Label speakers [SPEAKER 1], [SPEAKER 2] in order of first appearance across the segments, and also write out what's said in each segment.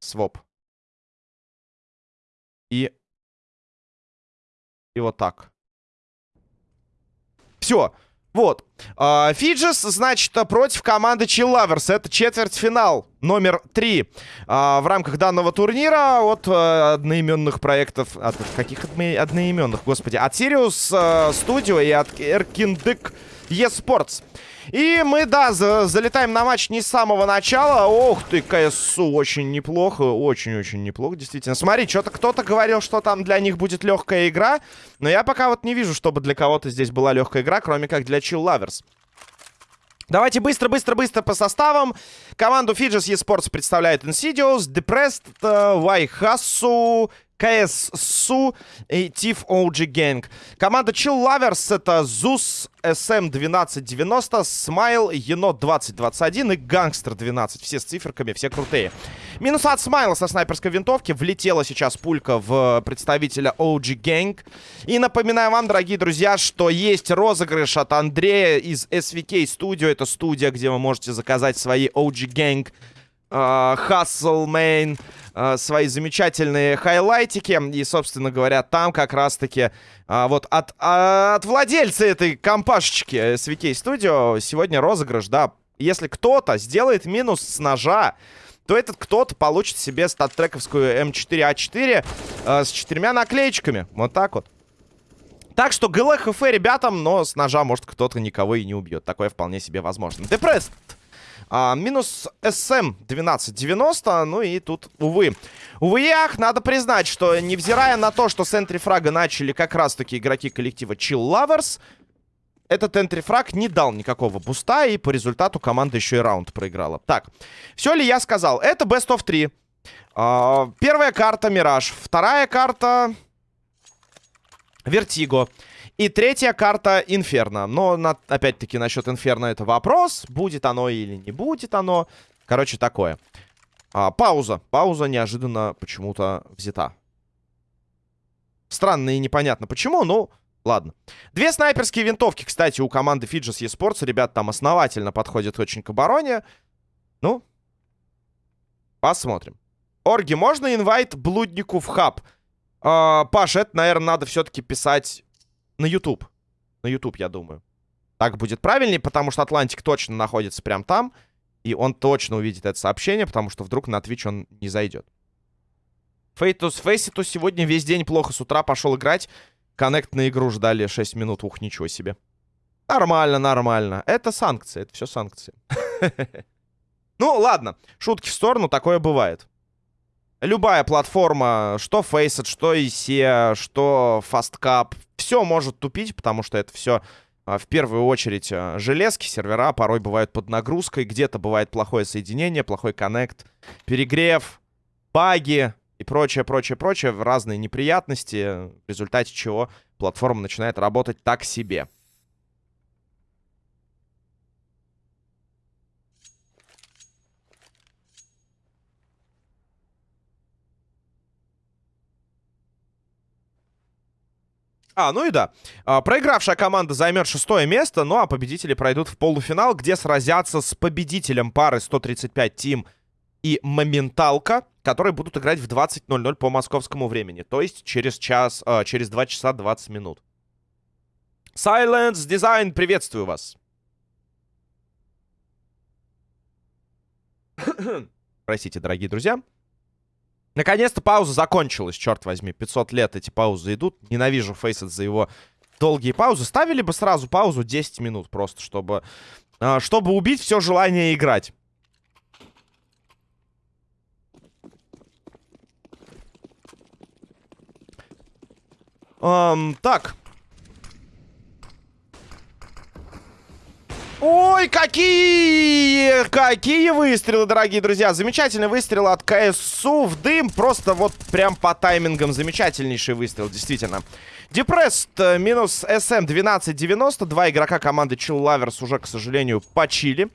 [SPEAKER 1] Своп. И... И вот так. Все. Вот. А, Фиджис, значит, против команды Chill Lovers. Это четвертьфинал номер три а, в рамках данного турнира от а, одноименных проектов. От каких одноименных, господи? От Sirius а, Studio и от Erkindic eSports. И мы, да, за залетаем на матч не с самого начала. Ох ты, КСУ, очень неплохо, очень-очень неплохо, действительно. Смотри, что-то кто-то говорил, что там для них будет легкая игра. Но я пока вот не вижу, чтобы для кого-то здесь была легкая игра, кроме как для Chill Lovers. Давайте быстро-быстро-быстро по составам. Команду Fidges eSports представляет Insidious, Depressed, Вайхасу, КССУ и Тиф OG Gang. Команда Chill Lovers это Зус, SM1290, Смайл, Енот 2021 и Гангстер 12. Все с циферками, все крутые. Минус от Смайла со снайперской винтовки. Влетела сейчас пулька в представителя OG Gang. И напоминаю вам, дорогие друзья, что есть розыгрыш от Андрея из SVK Studio. Это студия, где вы можете заказать свои OG Gang Hustle Main э, свои замечательные хайлайтики. И, собственно говоря, там как раз-таки э, вот от, э, от владельца этой компашечки SVK Studio сегодня розыгрыш, да. Если кто-то сделает минус с ножа, то этот кто-то получит себе статтрековскую М4А4 э, с четырьмя наклеечками. Вот так вот. Так что ГЛХФ ребятам, но с ножа, может, кто-то никого и не убьет. Такое вполне себе возможно. Депресс а, минус СМ 1290. Ну и тут, увы. Увы, ах, надо признать, что невзирая на то, что с энтрифрага начали как раз-таки игроки коллектива Chill Lovers, этот энтрифраг не дал никакого буста, и по результату команда еще и раунд проиграла. Так, все ли я сказал? Это Best of 3. А, первая карта Мираж. Вторая карта Вертиго. И третья карта Инферно. Но, на, опять-таки, насчет Инферно это вопрос. Будет оно или не будет оно. Короче, такое. А, пауза. Пауза неожиданно почему-то взята. Странно и непонятно почему, ну... Ладно. Две снайперские винтовки, кстати, у команды Fidges eSports. Ребят там основательно подходят очень к обороне. Ну, посмотрим. Орги, можно invite блуднику в хаб? А, Паш, это, наверное, надо все-таки писать на YouTube. На YouTube, я думаю. Так будет правильнее, потому что Атлантик точно находится прямо там. И он точно увидит это сообщение, потому что вдруг на Twitch он не зайдет. Фейтус Фейситу сегодня весь день плохо с утра пошел играть. Connect на игру ждали 6 минут. Ух, ничего себе. Нормально, нормально. Это санкции, это все санкции. Ну, ладно. Шутки в сторону, такое бывает. Любая платформа, что Faceit, что IC, что FastCap, все может тупить, потому что это все а, в первую очередь а, железки, сервера порой бывают под нагрузкой, где-то бывает плохое соединение, плохой коннект, перегрев, баги и прочее, прочее, прочее, разные неприятности, в результате чего платформа начинает работать так себе. А, ну и да. А, проигравшая команда займет шестое место, ну а победители пройдут в полуфинал, где сразятся с победителем пары 135 Тим и Моменталка, которые будут играть в 20.00 по московскому времени. То есть через час, э, через 2 часа 20 минут. Silence Design, приветствую вас. Простите, дорогие друзья. Наконец-то пауза закончилась, черт возьми. 500 лет эти паузы идут. Ненавижу Фейсет за его долгие паузы. Ставили бы сразу паузу 10 минут просто, чтобы, а, чтобы убить все желание играть. Um, так. Ой, какие! Какие выстрелы, дорогие друзья. Замечательный выстрел от КСУ в дым. Просто вот прям по таймингам замечательнейший выстрел, действительно. Депресс э, минус СМ 1290. Два игрока команды Chill Lovers уже, к сожалению, почили.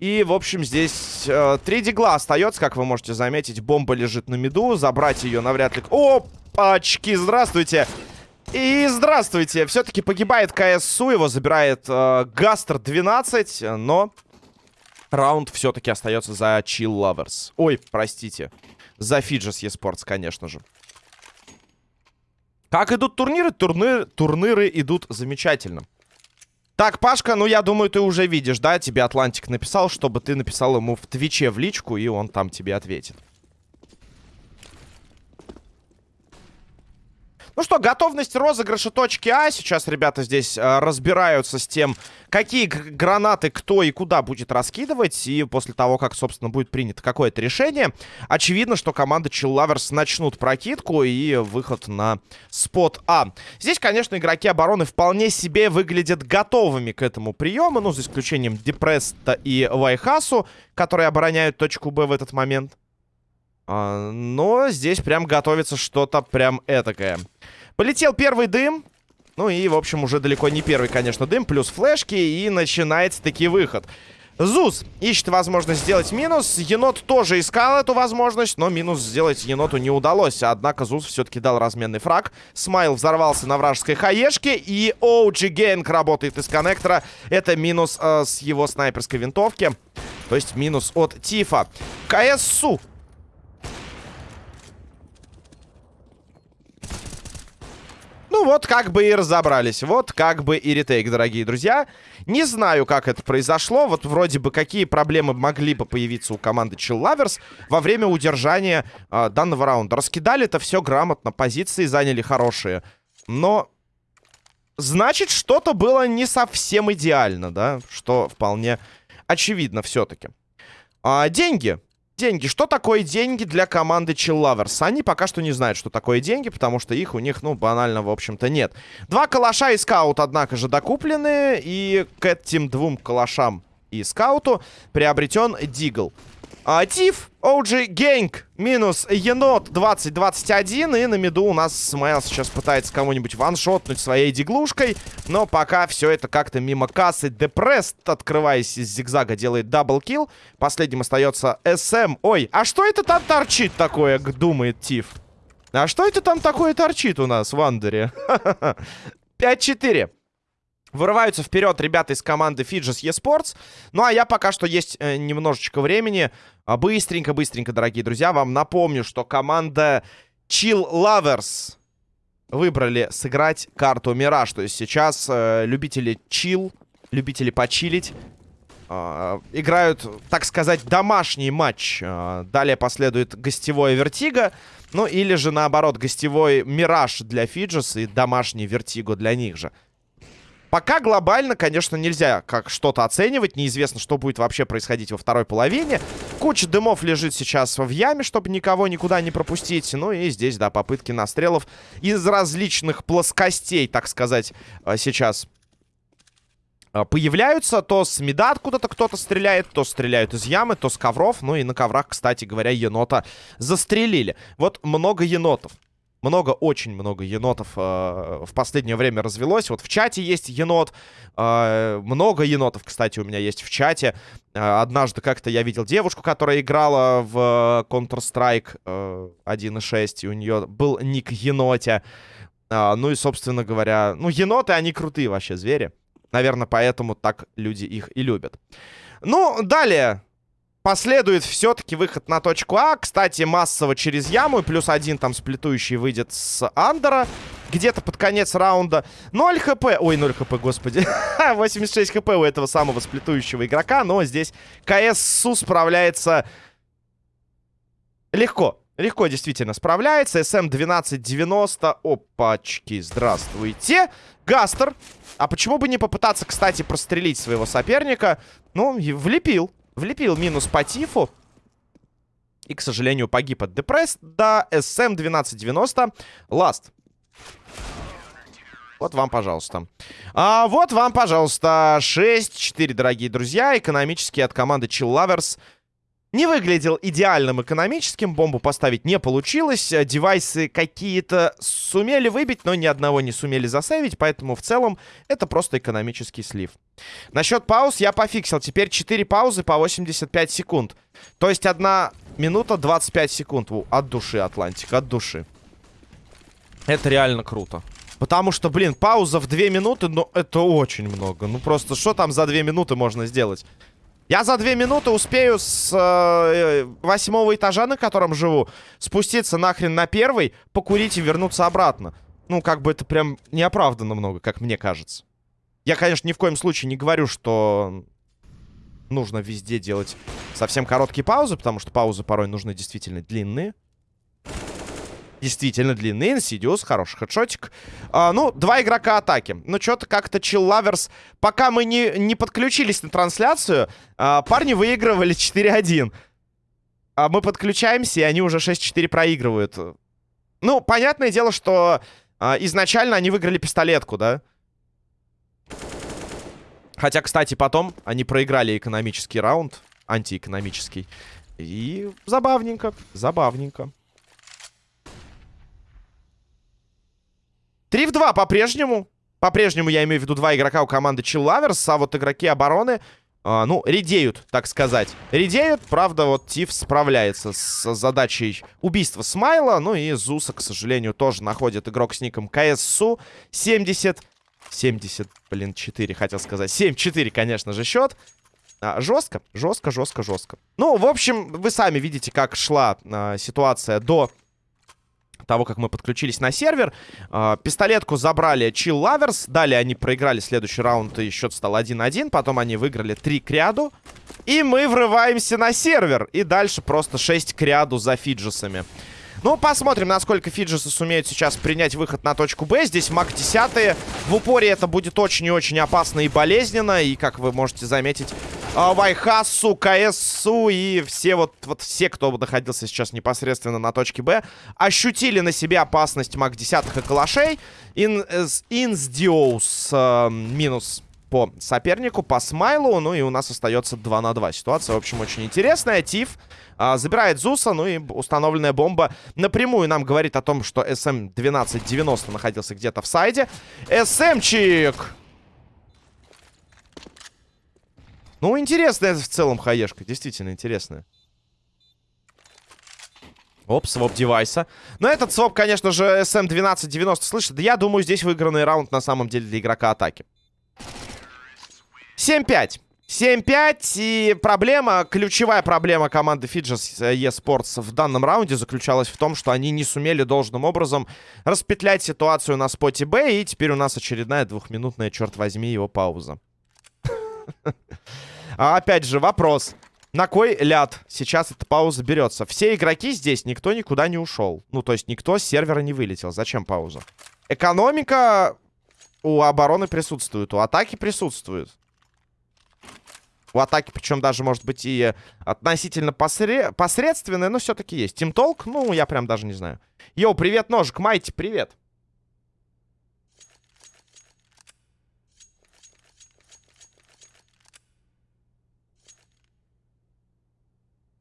[SPEAKER 1] И, в общем, здесь э, три дигла остается, как вы можете заметить. Бомба лежит на миду. Забрать ее навряд ли... Опачки, здравствуйте. И здравствуйте. Все-таки погибает КСУ, его забирает э, Гастер 12, но раунд все-таки остается за Chill Lovers. Ой, простите. За Фиджес Esports, конечно же. Как идут турниры? Турниры, турниры идут замечательно. Так, Пашка, ну я думаю, ты уже видишь, да? Тебе Атлантик написал, чтобы ты написал ему в Твиче в личку, и он там тебе ответит. Ну что, готовность розыгрыша точки А. Сейчас ребята здесь э, разбираются с тем, какие гранаты кто и куда будет раскидывать. И после того, как, собственно, будет принято какое-то решение, очевидно, что команда Lovers начнут прокидку и выход на спот А. Здесь, конечно, игроки обороны вполне себе выглядят готовыми к этому приему. Ну, за исключением Депреста и Вайхасу, которые обороняют точку Б в этот момент. А, но здесь прям готовится что-то прям этакое. Полетел первый дым. Ну и, в общем, уже далеко не первый, конечно, дым. Плюс флешки. И начинается таки выход. Зуз ищет возможность сделать минус. Енот тоже искал эту возможность, но минус сделать еноту не удалось. Однако Зуз все-таки дал разменный фраг. Смайл взорвался на вражеской хаешке. И OG Генг работает из коннектора. Это минус э, с его снайперской винтовки. То есть минус от Тифа. КСУ Ну вот как бы и разобрались. Вот как бы и ретейк, дорогие друзья. Не знаю, как это произошло. Вот вроде бы какие проблемы могли бы появиться у команды Chill Lovers во время удержания э, данного раунда. Раскидали это все грамотно, позиции заняли хорошие. Но значит, что-то было не совсем идеально, да? Что вполне очевидно все-таки. А, деньги. Деньги. Что такое деньги для команды Chill Lovers? Они пока что не знают, что такое деньги, потому что их у них, ну, банально, в общем-то, нет. Два калаша и скаут, однако же, докуплены. И к этим двум калашам и скауту приобретен Дигл. А, Тиф, OG Генг, минус енот 20-21. И на миду у нас Смайл сейчас пытается кого-нибудь ваншотнуть своей диглушкой. Но пока все это как-то мимо кассы. Депресс, открываясь из зигзага, делает double kill. Последним остается СМ. Ой, а что это там торчит такое, думает Тиф? А что это там такое торчит у нас в Андере? 5-4. Вырываются вперед ребята из команды Fidges eSports. Ну, а я пока что есть э, немножечко времени. Быстренько-быстренько, дорогие друзья, вам напомню, что команда Chill Lovers выбрали сыграть карту Мираж. То есть сейчас э, любители чил, любители почилить, э, играют, так сказать, домашний матч. Э, далее последует гостевое Вертиго. Ну, или же, наоборот, гостевой Мираж для Фиджес и домашний Вертиго для них же. Пока глобально, конечно, нельзя как что-то оценивать. Неизвестно, что будет вообще происходить во второй половине. Куча дымов лежит сейчас в яме, чтобы никого никуда не пропустить. Ну и здесь, да, попытки настрелов из различных плоскостей, так сказать, э, сейчас э, появляются. То с меда откуда-то кто-то стреляет, то стреляют из ямы, то с ковров. Ну и на коврах, кстати говоря, енота застрелили. Вот много енотов много, очень много енотов э, в последнее время развелось. Вот в чате есть енот. Э, много енотов, кстати, у меня есть в чате. Э, однажды как-то я видел девушку, которая играла в Counter-Strike э, 1.6, и у нее был ник енотя. Э, ну и, собственно говоря, ну, еноты, они крутые вообще звери. Наверное, поэтому так люди их и любят. Ну, далее Последует все-таки выход на точку А. Кстати, массово через яму. Плюс один там сплетующий выйдет с Андера. Где-то под конец раунда. 0 хп. Ой, 0 хп, господи. 86 хп у этого самого сплетующего игрока. Но здесь КСУ справляется легко. Легко действительно справляется. СМ 1290. Опачки, здравствуйте. Гастер. А почему бы не попытаться, кстати, прострелить своего соперника? Ну, влепил. Влепил минус по Тифу. И, к сожалению, погиб от Депресс. Да, СМ 1290. Ласт. Вот вам, пожалуйста. А, вот вам, пожалуйста, 6-4, дорогие друзья. Экономически от команды Chill Lovers. Не выглядел идеальным экономическим, бомбу поставить не получилось. Девайсы какие-то сумели выбить, но ни одного не сумели засейвить, поэтому в целом это просто экономический слив. Насчет пауз я пофиксил. Теперь 4 паузы по 85 секунд. То есть 1 минута 25 секунд. От души, Атлантик, от души. Это реально круто. Потому что, блин, пауза в 2 минуты, ну, это очень много. Ну, просто что там за 2 минуты можно сделать? Я за 2 минуты успею с э, восьмого этажа, на котором живу, спуститься нахрен на первый, покурить и вернуться обратно. Ну, как бы это прям неоправданно много, как мне кажется. Я, конечно, ни в коем случае не говорю, что нужно везде делать совсем короткие паузы, потому что паузы порой нужны действительно длинные действительно длинный. Инсидиус, хороший хедшотик. А, ну, два игрока атаки. Ну, что-то как-то Lovers... Пока мы не, не подключились на трансляцию, а, парни выигрывали 4-1. А мы подключаемся, и они уже 6-4 проигрывают. Ну, понятное дело, что а, изначально они выиграли пистолетку, да? Хотя, кстати, потом они проиграли экономический раунд, антиэкономический. И забавненько, забавненько. 3 в 2 по-прежнему. По-прежнему я имею в виду два игрока у команды Lovers, а вот игроки обороны, э, ну, редеют, так сказать. Редеют, правда, вот Тиф справляется с задачей убийства Смайла, ну и Зуса, к сожалению, тоже находит игрок с ником КССУ 70... 70, блин, 4, хотел сказать. 7-4, конечно же, счет. А, жестко, жестко, жестко, жестко. Ну, в общем, вы сами видите, как шла а, ситуация до того, как мы подключились на сервер. Э, пистолетку забрали Chill Lovers. Далее они проиграли следующий раунд, и счет стал 1-1. Потом они выиграли 3 к ряду. И мы врываемся на сервер. И дальше просто 6 к ряду за фиджесами. Ну, посмотрим, насколько фиджесы сумеют сейчас принять выход на точку Б. Здесь маг 10 В упоре это будет очень и очень опасно и болезненно. И, как вы можете заметить, а, Вайхасу, КСУ и все вот, вот все, кто находился сейчас непосредственно на точке Б, ощутили на себе опасность маг 10 и калашей. Ин, Инсдиоус э, минус по сопернику, по смайлу. Ну и у нас остается 2 на 2. Ситуация, в общем, очень интересная. Тиф а, забирает Зуса, ну и установленная бомба напрямую нам говорит о том, что СМ-1290 находился где-то в сайде. СМчик! Ну, интересная в целом хаешка, действительно интересная. Оп, своп девайса. Но этот своп, конечно же, SM1290 слышит. Да я думаю, здесь выигранный раунд на самом деле для игрока атаки. 7-5. 7-5, и проблема, ключевая проблема команды Fidges eSports в данном раунде заключалась в том, что они не сумели должным образом распетлять ситуацию на споте Б, и теперь у нас очередная двухминутная, черт возьми, его пауза. А опять же, вопрос. На кой ляд сейчас эта пауза берется? Все игроки здесь, никто никуда не ушел. Ну, то есть никто с сервера не вылетел. Зачем пауза? Экономика у обороны присутствует, у атаки присутствует. У атаки, причем даже, может быть, и относительно посре... посредственная, но все-таки есть. Тим Толк, ну, я прям даже не знаю. Йоу, привет, ножик, Майти, привет.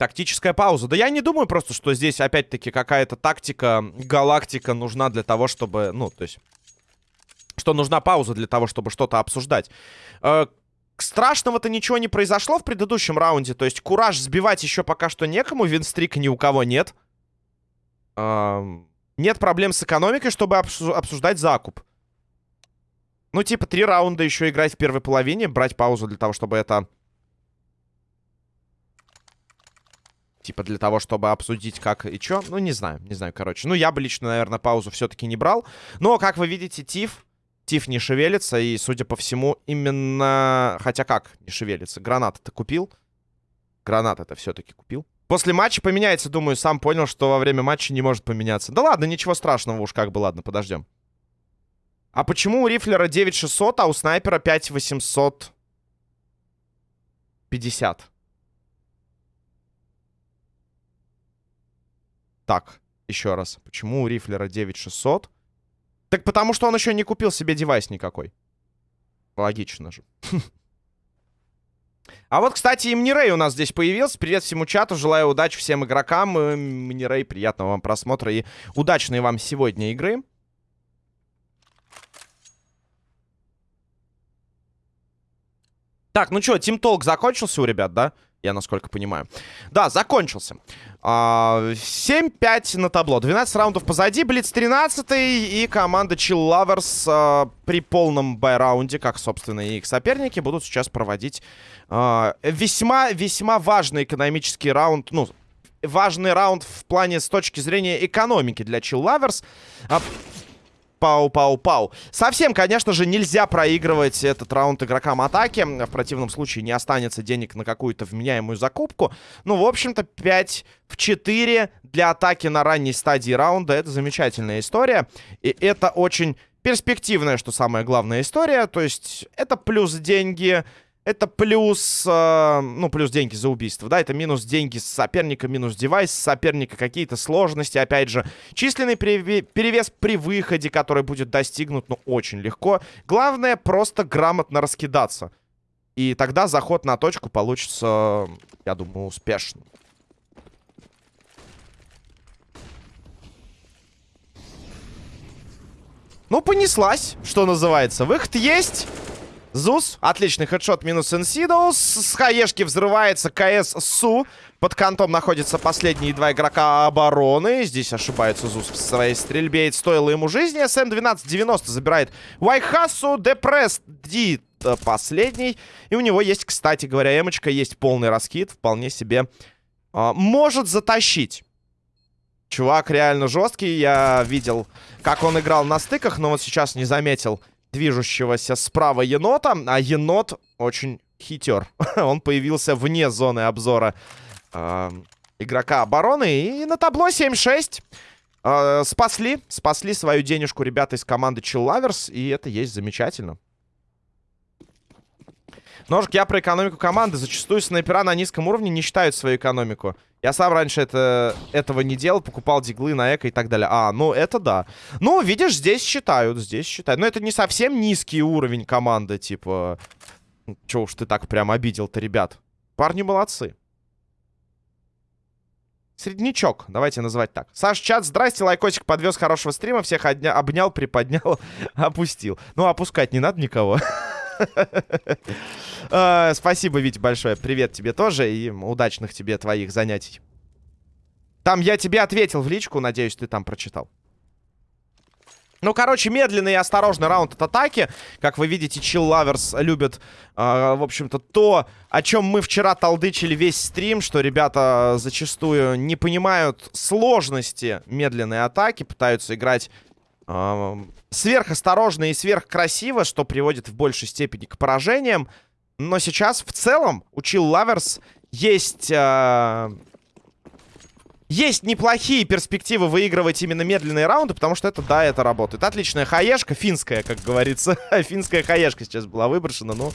[SPEAKER 1] Тактическая пауза. Да я не думаю просто, что здесь опять-таки какая-то тактика, галактика нужна для того, чтобы... Ну, то есть... Что нужна пауза для того, чтобы что-то обсуждать. Э, страшного-то ничего не произошло в предыдущем раунде. То есть кураж сбивать еще пока что некому. Винстрик ни у кого нет. Эм, нет проблем с экономикой, чтобы обсуждать закуп. Ну, типа, три раунда еще играть в первой половине, брать паузу для того, чтобы это... Типа, для того, чтобы обсудить, как и что. Ну, не знаю, не знаю, короче. Ну, я бы лично, наверное, паузу все-таки не брал. Но, как вы видите, Тиф Тиф не шевелится, и, судя по всему, именно... Хотя как не шевелится? Гранаты-то купил? Гранаты-то все-таки купил. После матча поменяется, думаю, сам понял, что во время матча не может поменяться. Да ладно, ничего страшного уж как бы, ладно, подождем. А почему у рифлера 9600, а у снайпера 5850? Так, еще раз. Почему у рифлера 9600, так потому что он еще не купил себе девайс никакой. Логично же. А вот, кстати, и Мнирей у нас здесь появился. Привет всему чату, желаю удачи всем игрокам. Мнирей, приятного вам просмотра и удачной вам сегодня игры. Так, ну что, Team Talk закончился у ребят, да? Я насколько понимаю. Да, закончился. 7-5 а, на табло. 12 раундов позади. Блиц 13 и команда Chill Lovers а, при полном бай-раунде, как, собственно, и их соперники, будут сейчас проводить весьма-весьма важный экономический раунд. Ну, важный раунд в плане с точки зрения экономики для Chill Lovers. Пау-пау-пау. Совсем, конечно же, нельзя проигрывать этот раунд игрокам атаки. В противном случае не останется денег на какую-то вменяемую закупку. Ну, в общем-то, 5 в 4 для атаки на ранней стадии раунда. Это замечательная история. И это очень перспективная, что самая главная история. То есть это плюс деньги, это плюс, э, ну, плюс деньги за убийство, да, это минус деньги с соперника, минус девайс с соперника, какие-то сложности, опять же, численный перевес при выходе, который будет достигнут, ну, очень легко. Главное, просто грамотно раскидаться. И тогда заход на точку получится, я думаю, успешным. Ну, понеслась, что называется. Выход есть. Зус, отличный headshot минус Инсидоус. С хаешки взрывается КСУ. Под кантом находятся последние два игрока обороны. Здесь ошибается Зус в своей стрельбе. Это стоило ему жизни. СМ-1290 забирает Вайхасу. Депресс Ди последний. И у него есть, кстати говоря, эмочка. Есть полный раскид. Вполне себе а, может затащить. Чувак реально жесткий. Я видел, как он играл на стыках, но вот сейчас не заметил движущегося справа енота. А енот очень хитер. Он появился вне зоны обзора э, игрока обороны. И на табло 7-6. Э, спасли. Спасли свою денежку ребята из команды Lovers. И это есть замечательно. Ножик, я про экономику команды. Зачастую снайпера на низком уровне не считают свою экономику. Я сам раньше это, этого не делал, покупал диглы на эко и так далее. А, ну это да. Ну, видишь, здесь считают, здесь считают. Но это не совсем низкий уровень команды, типа... Чего уж ты так прям обидел-то, ребят. Парни молодцы. Среднячок, давайте называть так. Саш, чат, здрасте, лайкосик подвез хорошего стрима, всех обнял, приподнял, опустил. Ну, опускать не надо никого. А, спасибо, Вить, большое. Привет тебе тоже и удачных тебе твоих занятий. Там я тебе ответил в личку, надеюсь, ты там прочитал. Ну, короче, медленный и осторожный раунд от атаки. Как вы видите, Chill Lovers любят, э, в общем-то, то, о чем мы вчера толдычили весь стрим, что ребята зачастую не понимают сложности медленной атаки, пытаются играть сверхосторожно и сверхкрасиво, что приводит в большей степени к поражениям. Но сейчас в целом у Chill Lovers есть... Э, есть неплохие перспективы выигрывать именно медленные раунды, потому что это, да, это работает. Отличная хаешка, финская, как говорится. финская хаешка сейчас была выброшена, ну...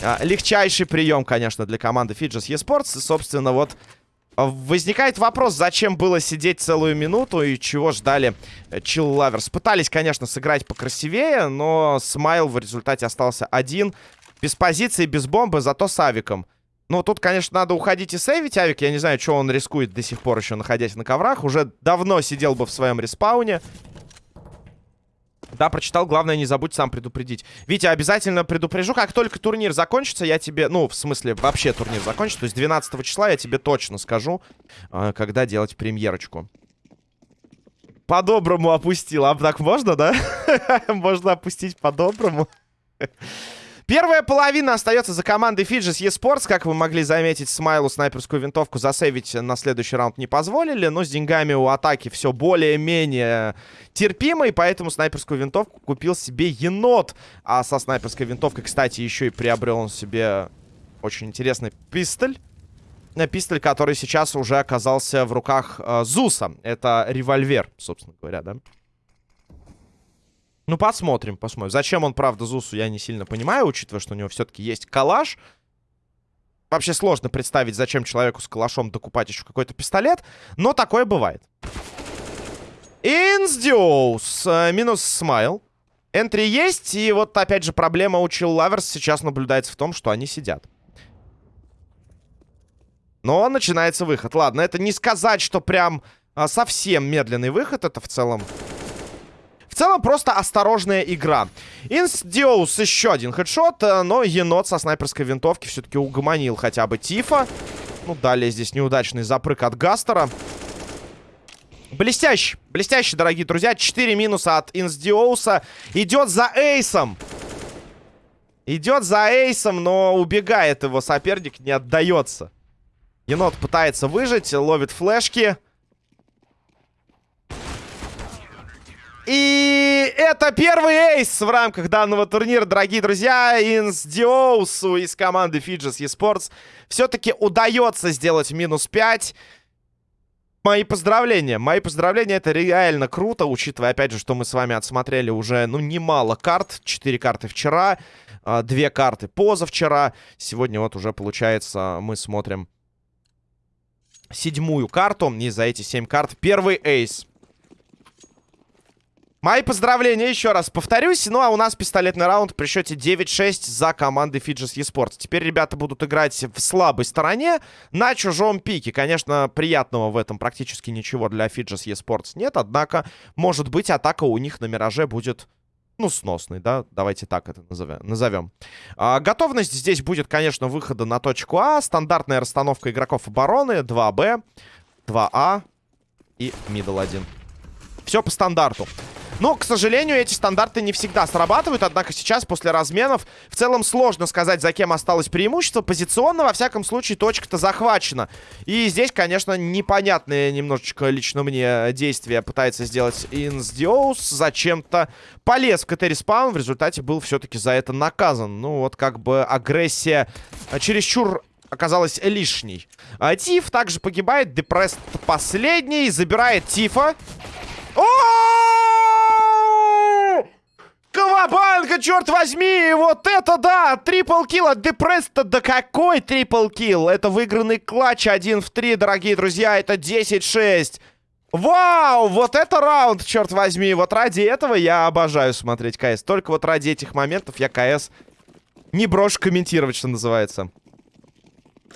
[SPEAKER 1] А, легчайший прием, конечно, для команды Fidges eSports. И, собственно, вот Возникает вопрос, зачем было сидеть целую минуту и чего ждали Chill Lovers. Пытались, конечно, сыграть покрасивее, но Смайл в результате остался один. Без позиции, без бомбы, зато с авиком. Ну, тут, конечно, надо уходить и сейвить авик. Я не знаю, что он рискует до сих пор еще, находясь на коврах. Уже давно сидел бы в своем респауне. Да, прочитал. Главное, не забудь сам предупредить. Витя, обязательно предупрежу. Как только турнир закончится, я тебе... Ну, в смысле, вообще турнир закончится. То есть 12 числа я тебе точно скажу, э, когда делать премьерочку. По-доброму опустил. А так можно, да? Можно опустить по-доброму. Первая половина остается за командой Fidges eSports. Как вы могли заметить, Смайлу снайперскую винтовку засейвить на следующий раунд не позволили. Но с деньгами у атаки все более-менее терпимо. И поэтому снайперскую винтовку купил себе енот. А со снайперской винтовкой, кстати, еще и приобрел он себе очень интересный пистоль. Э, пистоль, который сейчас уже оказался в руках э, Зуса. Это револьвер, собственно говоря, да? Ну, посмотрим, посмотрим. Зачем он, правда, Зусу, я не сильно понимаю, учитывая, что у него все-таки есть калаш. Вообще сложно представить, зачем человеку с калашом докупать еще какой-то пистолет. Но такое бывает. Инсдиус. Э, минус смайл. Энтри есть. И вот, опять же, проблема у Chill Lovers сейчас наблюдается в том, что они сидят. Но начинается выход. Ладно, это не сказать, что прям а, совсем медленный выход. Это в целом целом, просто осторожная игра. Инсдиоус еще один хедшот, э, но енот со снайперской винтовки все-таки угомонил хотя бы Тифа. Ну, далее здесь неудачный запрыг от Гастера. Блестящий, блестящий, дорогие друзья. 4 минуса от Инсдиоуса. Идет за эйсом. Идет за эйсом, но убегает его соперник, не отдается. Енот пытается выжить, ловит флешки. И это первый эйс в рамках данного турнира, дорогие друзья. Инс Диоусу из команды Fidges eSports все-таки удается сделать минус 5. Мои поздравления, мои поздравления, это реально круто, учитывая, опять же, что мы с вами отсмотрели уже, ну, немало карт, 4 карты вчера, а, две карты позавчера. Сегодня вот уже, получается, мы смотрим седьмую карту. И за эти семь карт первый эйс. Мои поздравления, еще раз повторюсь. Ну, а у нас пистолетный раунд при счете 9-6 за командой Fidges eSports. Теперь ребята будут играть в слабой стороне на чужом пике. Конечно, приятного в этом практически ничего для Fidges eSports нет. Однако, может быть, атака у них на Мираже будет ну, сносный, да, давайте так это назовем. А, готовность здесь будет, конечно, выхода на точку А, стандартная расстановка игроков обороны, 2Б, 2А и middle 1. Все по стандарту. Но, к сожалению, эти стандарты не всегда срабатывают. Однако сейчас, после разменов, в целом сложно сказать, за кем осталось преимущество. Позиционно, во всяком случае, точка-то захвачена. И здесь, конечно, непонятное немножечко лично мне действие пытается сделать Инсдиоус. Зачем-то полез в КТ- respawn. В результате был все-таки за это наказан. Ну, вот как бы агрессия чересчур оказалась лишней. А Тиф также погибает. Депресс последний. Забирает Тифа. О! Кавабанга, черт возьми! Вот это да! Triple kill от Депресса. Да какой triple kill? Это выигранный clutch 1 в 3, дорогие друзья. Это 10-6. Вау! Вот это раунд, черт возьми. Вот ради этого я обожаю смотреть КС. Только вот ради этих моментов я КС не брошу комментировать, что называется.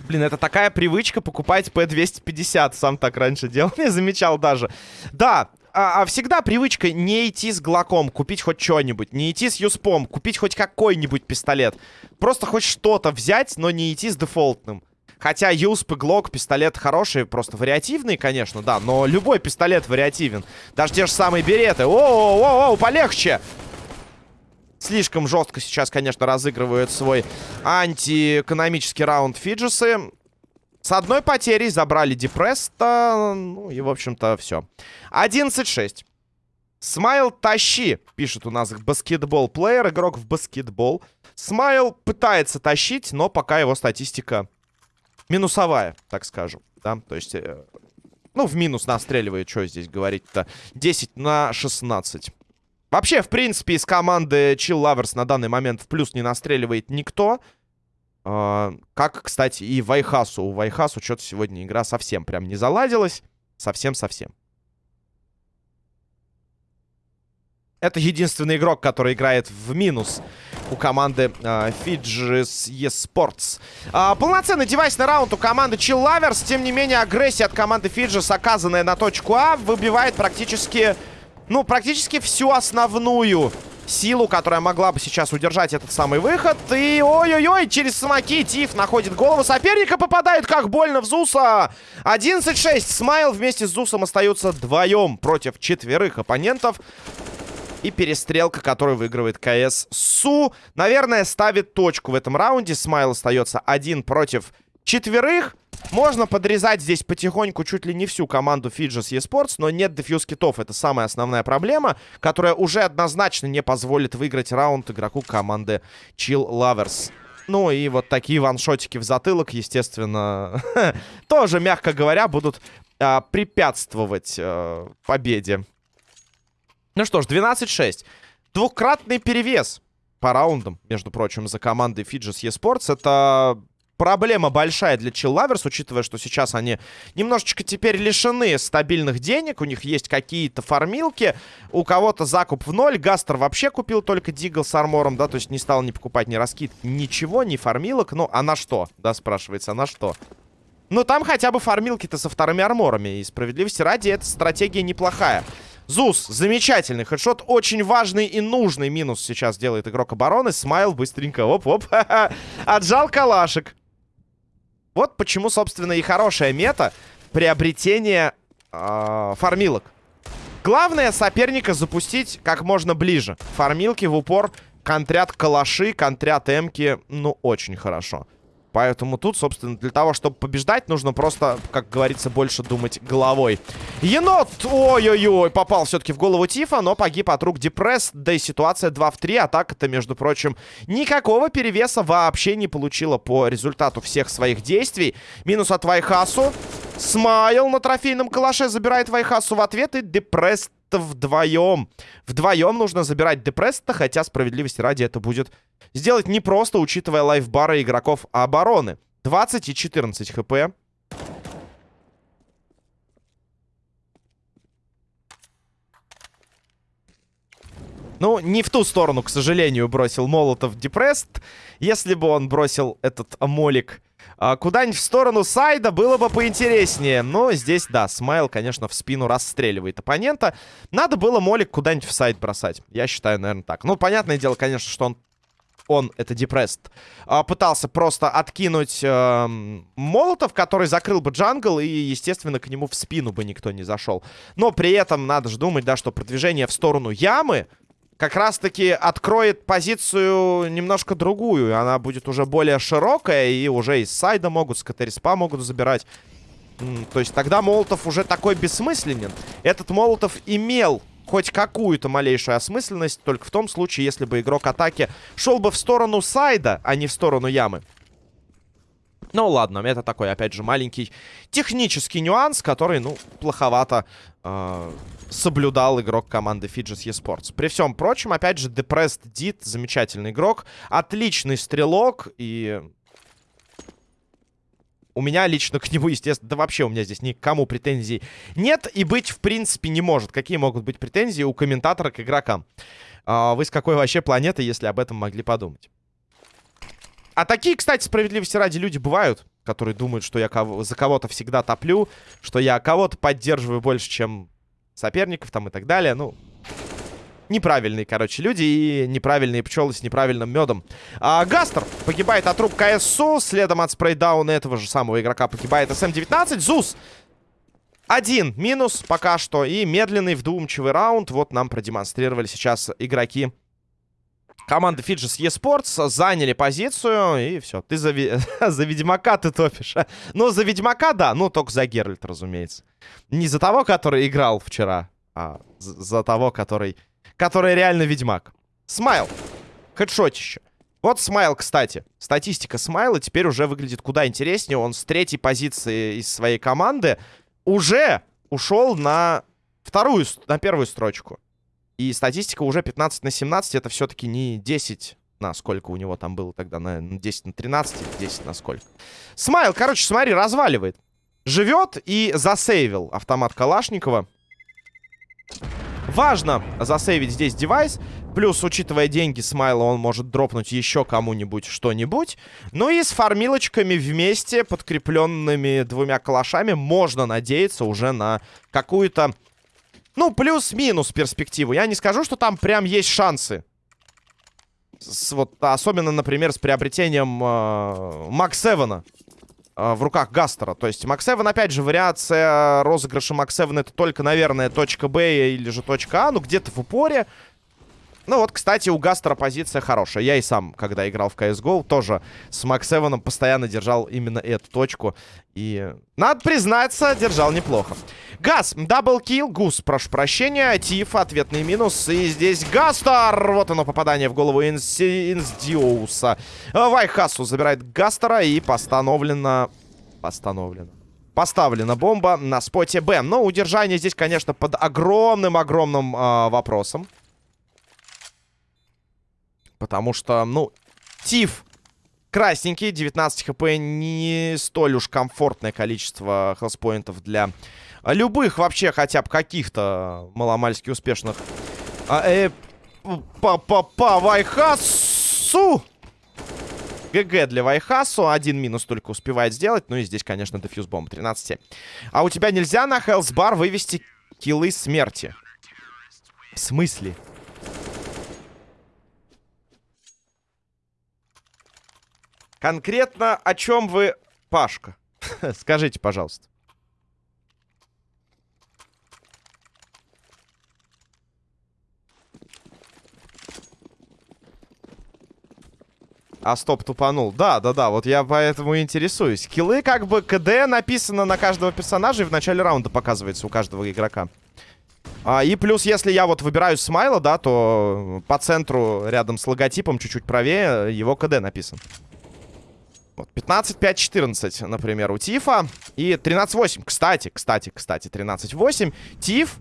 [SPEAKER 1] Блин, это такая привычка покупать P250. Сам так раньше делал, не замечал даже. Да, а, а всегда привычка не идти с глоком, купить хоть что-нибудь. Не идти с юспом, купить хоть какой-нибудь пистолет. Просто хоть что-то взять, но не идти с дефолтным. Хотя юсп и глок, пистолет хорошие, просто вариативные, конечно, да. Но любой пистолет вариативен. Даже те же самые береты. О-о-о, полегче! Слишком жестко сейчас, конечно, разыгрывают свой антиэкономический раунд Фиджисы. С одной потерей забрали Депресста. Ну и, в общем-то, все. 11-6. Смайл, тащи, пишет у нас баскетбол-плеер, игрок в баскетбол. Смайл пытается тащить, но пока его статистика минусовая, так скажем. Да? То есть, э, ну, в минус настреливает, что здесь говорить-то. 10 на 16. Вообще, в принципе, из команды Chill Lovers на данный момент в плюс не настреливает никто. Как, кстати, и Вайхасу. У Вайхасу что-то сегодня игра совсем прям не заладилась. Совсем-совсем. Это единственный игрок, который играет в минус у команды uh, Fidges eSports. Uh, полноценный девайсный раунд у команды Chill Lovers. Тем не менее, агрессия от команды Fidges, оказанная на точку А, выбивает практически, ну, практически всю основную силу, которая могла бы сейчас удержать этот самый выход. И ой-ой-ой, через самоки Тиф находит голову соперника, попадает как больно в Зуса. 11-6. Смайл вместе с Зусом остаются вдвоем против четверых оппонентов. И перестрелка, которую выигрывает КС Су. Наверное, ставит точку в этом раунде. Смайл остается один против четверых. Можно подрезать здесь потихоньку чуть ли не всю команду Fidges eSports, но нет дефьюз китов. Это самая основная проблема, которая уже однозначно не позволит выиграть раунд игроку команды Chill Lovers. Ну и вот такие ваншотики в затылок, естественно, тоже, мягко говоря, будут а, препятствовать а, победе. Ну что ж, 12-6. Двукратный перевес по раундам, между прочим, за командой Fidges eSports. Это проблема большая для Chillavers, учитывая, что сейчас они немножечко теперь лишены стабильных денег. У них есть какие-то фармилки. У кого-то закуп в ноль. Гастер вообще купил только Дигл с армором, да, то есть не стал ни покупать, ни раскид, ничего, ни фармилок. Ну, а на что, да, спрашивается, а на что? Ну, там хотя бы фармилки-то со вторыми арморами. И справедливости ради, эта стратегия неплохая. Зус, замечательный хедшот. Очень важный и нужный минус сейчас делает игрок обороны. Смайл быстренько, оп-оп, отжал калашек. Вот почему, собственно, и хорошая мета приобретения э, фармилок. Главное соперника запустить как можно ближе. Фармилки в упор контрят калаши, контрят эмки. Ну, очень хорошо. Поэтому тут, собственно, для того, чтобы побеждать, нужно просто, как говорится, больше думать головой. Енот! Ой-ой-ой, попал все-таки в голову Тифа, но погиб от рук Депресс. Да и ситуация 2 в 3. Атака-то, между прочим, никакого перевеса вообще не получила по результату всех своих действий. Минус от Вайхасу. Смайл на трофейном калаше забирает Вайхасу в ответ. И Депресс вдвоем. Вдвоем нужно забирать Депресс-то, хотя справедливости ради это будет сделать непросто, учитывая лайфбары игроков обороны. 20 и 14 хп. Ну, не в ту сторону, к сожалению, бросил Молотов Депресст. Если бы он бросил этот молик а, куда-нибудь в сторону сайда, было бы поинтереснее. Но здесь, да, Смайл, конечно, в спину расстреливает оппонента. Надо было молик куда-нибудь в сайд бросать. Я считаю, наверное, так. Ну, понятное дело, конечно, что он он, это Депрест, а, пытался просто откинуть э, Молотов, который закрыл бы джангл, и, естественно, к нему в спину бы никто не зашел. Но при этом надо же думать, да, что продвижение в сторону ямы как раз-таки откроет позицию немножко другую. Она будет уже более широкая, и уже из сайда могут, с КТРСПа могут забирать. То есть тогда Молотов уже такой бессмысленен. Этот Молотов имел хоть какую-то малейшую осмысленность только в том случае, если бы игрок атаки шел бы в сторону сайда, а не в сторону ямы. Ну ладно, это такой, опять же, маленький технический нюанс, который, ну, плоховато э, соблюдал игрок команды Fidges eSports. При всем прочем, опять же, Depressed Did, замечательный игрок, отличный стрелок и у меня лично к нему, естественно, да вообще у меня здесь никому претензий нет и быть в принципе не может. Какие могут быть претензии у комментатора к игрокам? А, вы с какой вообще планеты, если об этом могли подумать? А такие, кстати, справедливости ради люди бывают, которые думают, что я кого за кого-то всегда топлю, что я кого-то поддерживаю больше, чем соперников там и так далее. Ну, неправильные, короче, люди и неправильные пчелы с неправильным медом. А, Гастер погибает от рук КСУ. Следом от спрейдауна этого же самого игрока погибает СМ-19. Зус один минус пока что. И медленный вдумчивый раунд. Вот нам продемонстрировали сейчас игроки команды Fidges eSports. Заняли позицию. И все. Ты за, за Ведьмака ты топишь. Ну, за Ведьмака, да. Ну, только за Геральт, разумеется. Не за того, который играл вчера, а за того, который который реально ведьмак. Смайл. Хедшотище. Вот Смайл, кстати. Статистика Смайла теперь уже выглядит куда интереснее. Он с третьей позиции из своей команды уже ушел на вторую, на первую строчку. И статистика уже 15 на 17. Это все-таки не 10 на сколько у него там было тогда. На 10 на 13 10 на сколько. Смайл, короче, смотри, разваливает. Живет и засейвил автомат Калашникова. Важно засейвить здесь девайс. Плюс, учитывая деньги Смайла, он может дропнуть еще кому-нибудь что-нибудь. Ну и с фармилочками вместе, подкрепленными двумя калашами, можно надеяться уже на какую-то, ну, плюс-минус перспективу. Я не скажу, что там прям есть шансы. С, вот, особенно, например, с приобретением э, Макс Эвана. Э, в руках Гастера. То есть Макс Эван, опять же, вариация розыгрыша Макс Эван это только, наверное, точка Б или же точка А, ну где-то в упоре. Ну вот, кстати, у Гастера позиция хорошая. Я и сам, когда играл в CSGO, тоже с Макс Эваном постоянно держал именно эту точку. И, надо признаться, держал неплохо. Газ, double kill, Гус, прошу прощения. Тиф, ответный минус. И здесь Гастер. Вот оно, попадание в голову Инси... Инсдиуса. Вайхасу забирает Гастера и постановлено... Постановлено. Поставлена бомба на споте Б. Но удержание здесь, конечно, под огромным-огромным э, вопросом. Потому что, ну, Тиф красненький, 19 хп, не столь уж комфортное количество хелспоинтов для любых вообще хотя бы каких-то маломальски успешных. А, э, па-па-па, Вайхасу! ГГ для Вайхасу. Один минус только успевает сделать. Ну и здесь, конечно, дефьюз бомба 13. А у тебя нельзя на Хелсбар вывести киллы смерти. В смысле? Конкретно о чем вы, Пашка? Скажите, пожалуйста. А стоп, тупанул. Да, да, да, вот я поэтому интересуюсь. Киллы, как бы, КД написано на каждого персонажа и в начале раунда показывается у каждого игрока. А, и плюс, если я вот выбираю смайла, да, то по центру, рядом с логотипом, чуть-чуть правее, его КД написан. Вот, 15, 5, 14, например, у Тифа. И 13-8. Кстати, кстати, кстати, 13-8. Тиф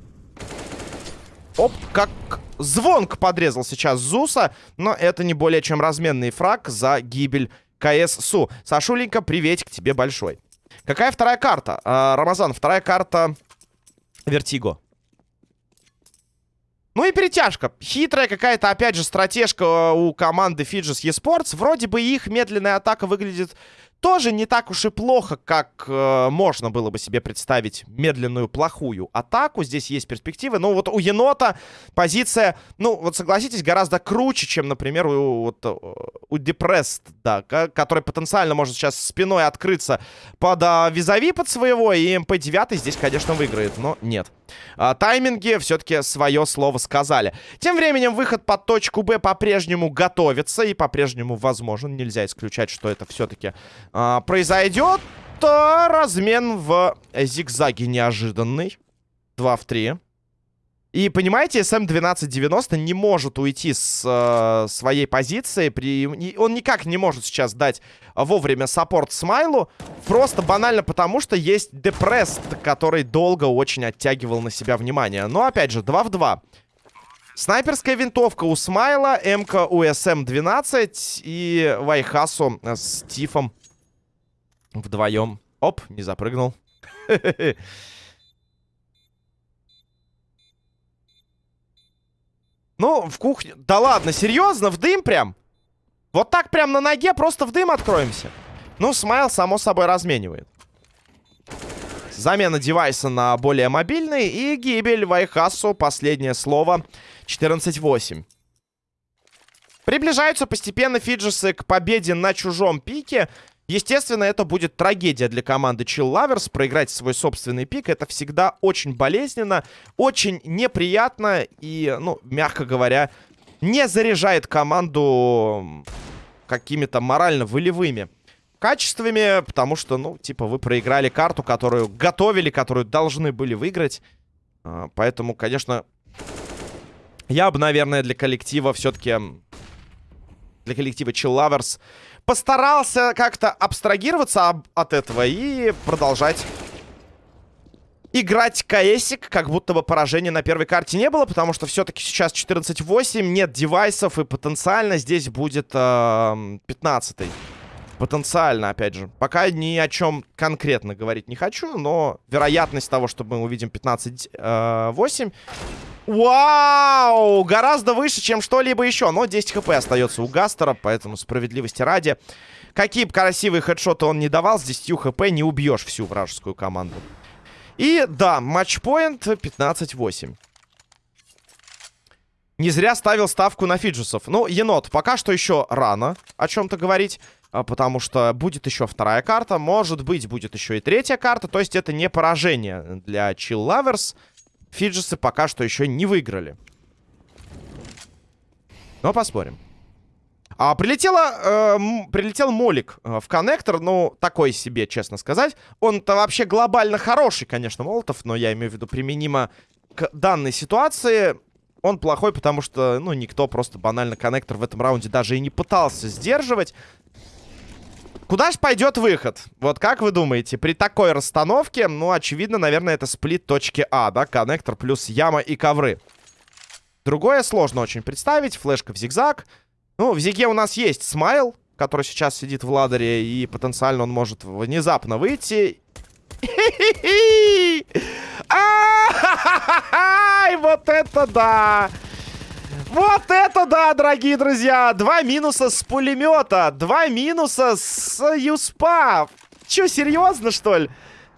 [SPEAKER 1] Оп, как звонк подрезал сейчас Зуса. Но это не более чем разменный фраг за гибель КС Су. Сашуленька, приветик тебе большой. Какая вторая карта? А, Рамазан, вторая карта Вертиго. Ну и перетяжка. Хитрая какая-то, опять же, стратежка у команды Fidges eSports. Вроде бы их медленная атака выглядит тоже не так уж и плохо, как э, можно было бы себе представить медленную плохую атаку. Здесь есть перспективы. Но вот у енота позиция, ну вот согласитесь, гораздо круче, чем, например, у, вот, э, у Depressed, да, который потенциально может сейчас спиной открыться под а, визави под своего. И МП-9 здесь, конечно, выиграет, но нет. А, тайминги все-таки свое слово сказали. Тем временем выход под точку Б по-прежнему готовится и по-прежнему возможен. Нельзя исключать, что это все-таки а, произойдет а, размен в зигзаге неожиданный. 2 в 3. И понимаете, СМ-1290 не может уйти с э, своей позиции. При... Он никак не может сейчас дать вовремя support Смайлу. Просто банально потому, что есть Депресс, который долго очень оттягивал на себя внимание. Но опять же, 2 в 2. Снайперская винтовка у Смайла, МК у СМ-12 и Вайхасу с Тифом Вдвоем. Оп, не запрыгнул. Ну, в кухне... Да ладно, серьезно? В дым прям? Вот так прям на ноге просто в дым откроемся? Ну, Смайл, само собой, разменивает. Замена девайса на более мобильный. И гибель Вайхасу. Последнее слово. 14-8. Приближаются постепенно Фиджесы к победе на чужом пике. Естественно, это будет трагедия для команды Chill Lovers. Проиграть свой собственный пик это всегда очень болезненно, очень неприятно и, ну, мягко говоря, не заряжает команду какими-то морально-волевыми качествами, потому что, ну, типа, вы проиграли карту, которую готовили, которую должны были выиграть. А, поэтому, конечно, я бы, наверное, для коллектива все-таки... Для коллектива Chill Lovers постарался как-то абстрагироваться от этого и продолжать играть каэсик, как будто бы поражения на первой карте не было, потому что все-таки сейчас 14-8, нет девайсов, и потенциально здесь будет э, 15 -й. Потенциально, опять же. Пока ни о чем конкретно говорить не хочу, но вероятность того, что мы увидим 15-8 э, Вау! Гораздо выше, чем что-либо еще. Но 10 хп остается у Гастера, поэтому справедливости ради. Какие бы красивые хедшоты он не давал, с 10 хп не убьешь всю вражескую команду. И да, матчпоинт 15-8. Не зря ставил ставку на фиджусов. Ну, енот, пока что еще рано о чем-то говорить. А, потому что будет еще вторая карта. Может быть, будет еще и третья карта. То есть это не поражение для Chill Lovers. Фиджесы пока что еще не выиграли. Но посмотрим. А, прилетела, э, прилетел Молик э, в коннектор, ну, такой себе, честно сказать. Он-то вообще глобально хороший, конечно, Молотов, но я имею в виду применимо к данной ситуации. Он плохой, потому что, ну, никто просто банально коннектор в этом раунде даже и не пытался сдерживать. Куда же пойдет выход? Вот как вы думаете, при такой расстановке, ну, очевидно, наверное, это сплит точки А, да? Коннектор плюс яма и ковры. Другое сложно очень представить. Флешка в зигзаг. Ну, в зиге у нас есть смайл, который сейчас сидит в ладере, и потенциально он может внезапно выйти. Ай, вот это да! Вот это да, дорогие друзья! Два минуса с пулемета, два минуса с юспа. Че, серьезно, что ли?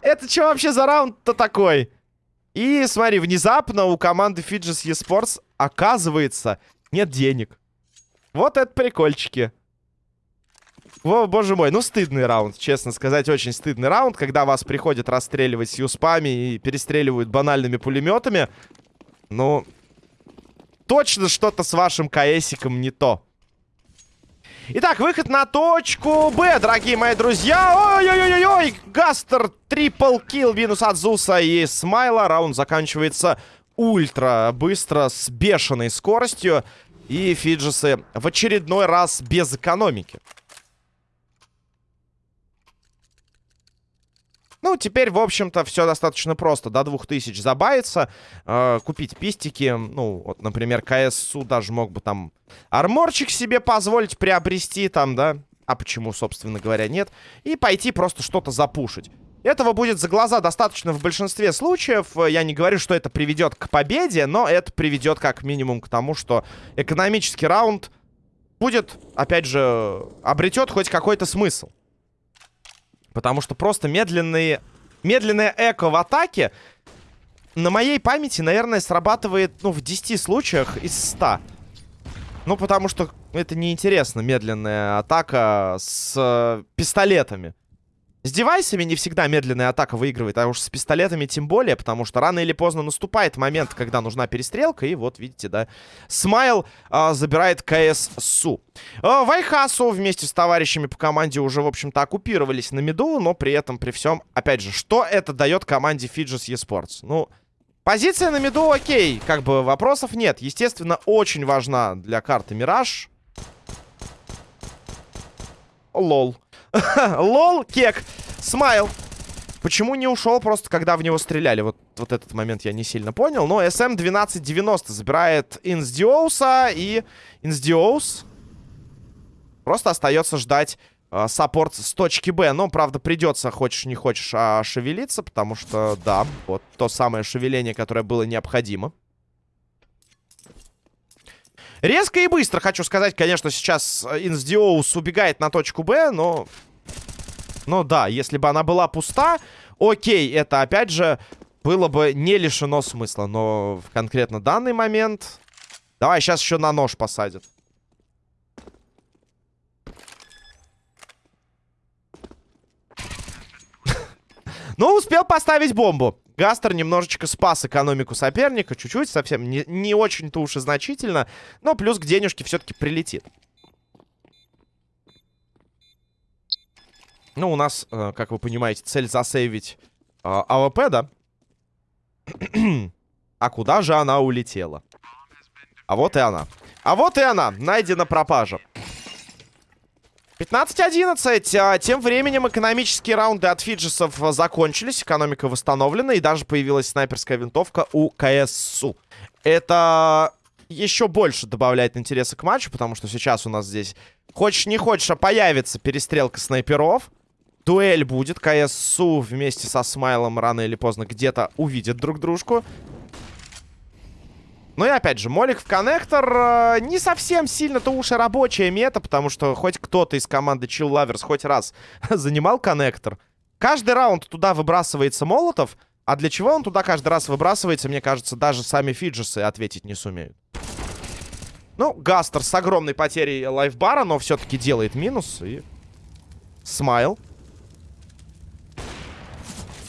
[SPEAKER 1] Это что вообще за раунд-то такой? И смотри, внезапно у команды Fidges eSports оказывается нет денег. Вот это прикольчики. О, боже мой, ну стыдный раунд, честно сказать, очень стыдный раунд, когда вас приходят расстреливать с юспами и перестреливают банальными пулеметами. Ну, точно что-то с вашим КСиком не то. Итак, выход на точку Б, дорогие мои друзья. Ой-ой-ой-ой, Гастер, трипл килл, минус от Зуса и Смайла. Раунд заканчивается ультра быстро, с бешеной скоростью. И Фиджисы в очередной раз без экономики. Ну, теперь, в общем-то, все достаточно просто. До 2000 забавиться, э, купить пистики. Ну, вот, например, КСУ даже мог бы там арморчик себе позволить приобрести там, да? А почему, собственно говоря, нет? И пойти просто что-то запушить. Этого будет за глаза достаточно в большинстве случаев. Я не говорю, что это приведет к победе, но это приведет как минимум к тому, что экономический раунд будет, опять же, обретет хоть какой-то смысл. Потому что просто медленные... Медленное эко в атаке на моей памяти, наверное, срабатывает, ну, в 10 случаях из 100. Ну, потому что это неинтересно, медленная атака с э, пистолетами. С девайсами не всегда медленная атака выигрывает, а уж с пистолетами тем более, потому что рано или поздно наступает момент, когда нужна перестрелка, и вот, видите, да, Смайл а, забирает КС Су. А, Вайхасу вместе с товарищами по команде уже, в общем-то, оккупировались на миду, но при этом, при всем, опять же, что это дает команде Fidges eSports? Ну, позиция на миду окей, как бы вопросов нет. Естественно, очень важна для карты Мираж. LOL. LOL, кек. Смайл. Почему не ушел просто, когда в него стреляли? Вот, вот этот момент я не сильно понял. Но SM-1290 забирает Инсдиоуса. И Инсдиоус просто остается ждать э, support с точки Б. Но, правда, придется, хочешь не хочешь, а шевелиться. Потому что, да, вот то самое шевеление, которое было необходимо. Резко и быстро, хочу сказать, конечно, сейчас Инсдиоус убегает на точку Б, но... Ну да, если бы она была пуста, окей, это опять же было бы не лишено смысла. Но в конкретно данный момент... Давай, сейчас еще на нож посадят. Ну, успел поставить бомбу. Гастер немножечко спас экономику соперника. Чуть-чуть, совсем не, не очень-то уж и значительно. Но плюс к денежке все-таки прилетит. Ну, у нас, э, как вы понимаете, цель засейвить э, АВП, да? а куда же она улетела? А вот и она. А вот и она. Найдена пропажа. 15-11. А, тем временем экономические раунды от фиджесов закончились. Экономика восстановлена. И даже появилась снайперская винтовка у КСУ. Это еще больше добавляет интереса к матчу, потому что сейчас у нас здесь, хочешь не хочешь, а появится перестрелка снайперов. Дуэль будет. КСУ вместе со Смайлом рано или поздно где-то увидят друг дружку. Ну и опять же, молик в коннектор э, не совсем сильно-то уж и рабочая мета, потому что хоть кто-то из команды Chill Lovers хоть раз занимал коннектор. Каждый раунд туда выбрасывается молотов, а для чего он туда каждый раз выбрасывается, мне кажется, даже сами фиджесы ответить не сумеют. Ну, Гастер с огромной потерей лайфбара, но все-таки делает минус. И смайл.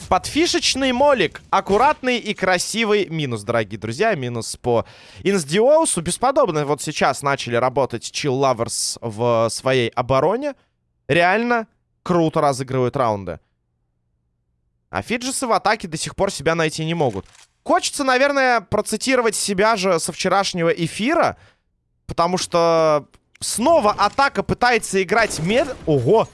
[SPEAKER 1] Подфишечный молик. Аккуратный и красивый минус, дорогие друзья. Минус по Инсдиоусу. Бесподобно вот сейчас начали работать Chill Lovers в своей обороне. Реально круто разыгрывают раунды. А Фиджисы в атаке до сих пор себя найти не могут. Хочется, наверное, процитировать себя же со вчерашнего эфира. Потому что снова атака пытается играть мед... Ого!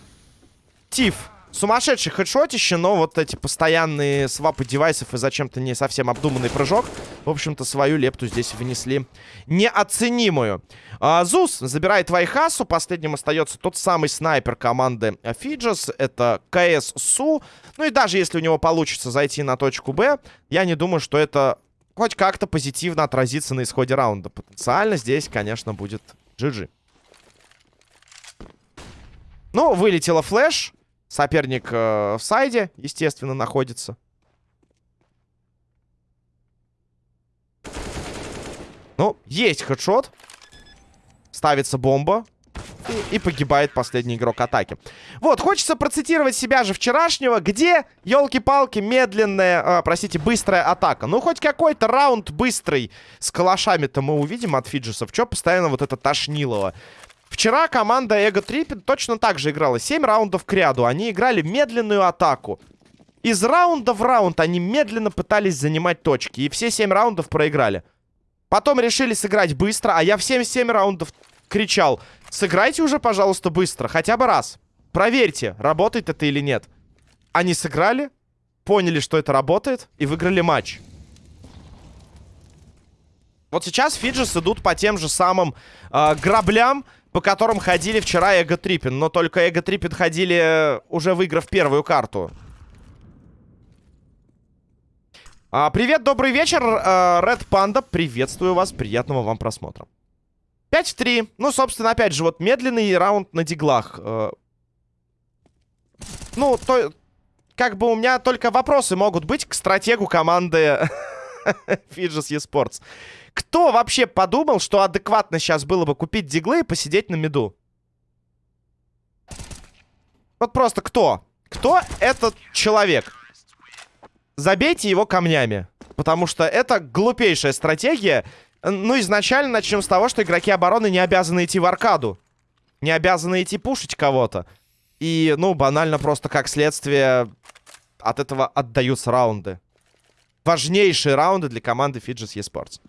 [SPEAKER 1] Тиф. Сумасшедший хедшотище, но вот эти постоянные свапы девайсов и зачем-то не совсем обдуманный прыжок, в общем-то, свою лепту здесь внесли неоценимую. А, Зус забирает Вайхасу, последним остается тот самый снайпер команды Фиджес, это КС Су. Ну и даже если у него получится зайти на точку Б, я не думаю, что это хоть как-то позитивно отразится на исходе раунда. Потенциально здесь, конечно, будет GG. Ну, вылетела флеш. Соперник э, в сайде, естественно, находится. Ну, есть хедшот. Ставится бомба. И, и погибает последний игрок атаки. Вот, хочется процитировать себя же вчерашнего, где, елки-палки, медленная, э, простите, быстрая атака. Ну, хоть какой-то раунд быстрый с калашами-то мы увидим от фиджисов. Чё постоянно вот это тошнилово? Вчера команда Эго Триппин точно так же играла. 7 раундов к ряду. Они играли медленную атаку. Из раунда в раунд они медленно пытались занимать точки. И все 7 раундов проиграли. Потом решили сыграть быстро, а я в 7-7 раундов кричал. Сыграйте уже, пожалуйста, быстро. Хотя бы раз. Проверьте, работает это или нет. Они сыграли, поняли, что это работает, и выиграли матч. Вот сейчас Фиджис идут по тем же самым э, граблям, по которым ходили вчера Эго Триппин. Но только Эго Триппин ходили, э, уже выиграв первую карту. А, привет, добрый вечер, Ред Панда. Приветствую вас, приятного вам просмотра. 5 в 3. Ну, собственно, опять же, вот медленный раунд на диглах. Э, ну, то... Как бы у меня только вопросы могут быть к стратегу команды Fidges eSports. Кто вообще подумал, что адекватно сейчас было бы купить диглы и посидеть на меду? Вот просто кто? Кто этот человек? Забейте его камнями. Потому что это глупейшая стратегия. Ну, изначально начнем с того, что игроки обороны не обязаны идти в аркаду. Не обязаны идти пушить кого-то. И, ну, банально просто как следствие от этого отдаются раунды. Важнейшие раунды для команды Fidges eSports.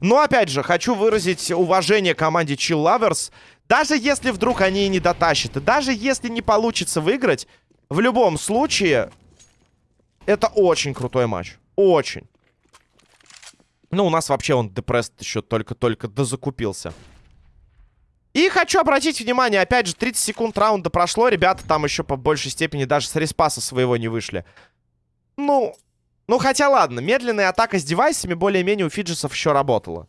[SPEAKER 1] Но, опять же, хочу выразить уважение команде Chill Lovers. Даже если вдруг они и не дотащат, и даже если не получится выиграть, в любом случае, это очень крутой матч. Очень. Ну, у нас вообще он депресс еще только-только дозакупился. И хочу обратить внимание, опять же, 30 секунд раунда прошло. Ребята там еще по большей степени даже с респаса своего не вышли. Ну, ну, хотя ладно, медленная атака с девайсами более-менее у фиджесов еще работала.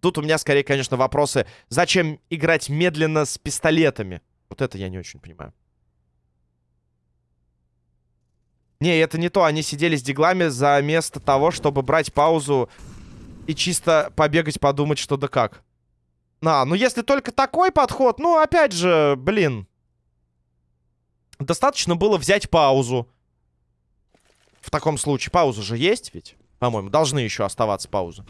[SPEAKER 1] Тут у меня скорее, конечно, вопросы, зачем играть медленно с пистолетами? Вот это я не очень понимаю. Не, это не то. Они сидели с диглами за место того, чтобы брать паузу и чисто побегать, подумать, что да как. А, ну если только такой подход, ну, опять же, блин. Достаточно было взять паузу в таком случае. Пауза же есть ведь? По-моему, должны еще оставаться паузы.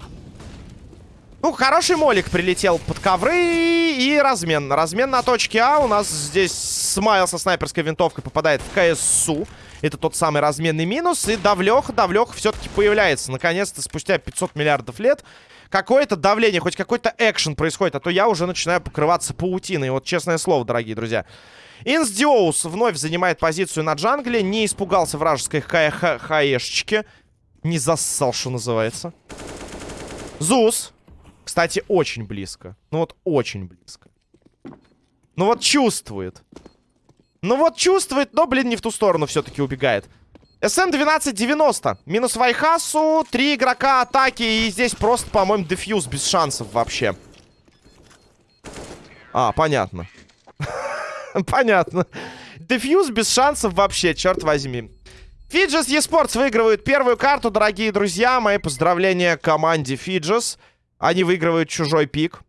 [SPEAKER 1] Ну, хороший молик прилетел под ковры и размен. Размен на точке А. У нас здесь Смайл со снайперской винтовкой попадает в КСУ. Это тот самый разменный минус. И Давлеха, Давлеха все-таки появляется. Наконец-то, спустя 500 миллиардов лет, какое-то давление, хоть какой-то экшен происходит. А то я уже начинаю покрываться паутиной. Вот честное слово, дорогие друзья. Инсдиоус вновь занимает позицию на джангле. Не испугался вражеской ха хаешечки. Не зассал, что называется. Зус. Кстати, очень близко. Ну вот очень близко. Ну вот чувствует. Ну вот чувствует, но, блин, не в ту сторону все-таки убегает. СМ-1290. Минус Вайхасу. Три игрока атаки. И здесь просто, по-моему, дефьюз без шансов вообще. А, понятно. Понятно. Дефьюз без шансов вообще, черт возьми. Фиджес eSports выигрывают первую карту, дорогие друзья. Мои поздравления команде Фиджес. Они выигрывают чужой пик.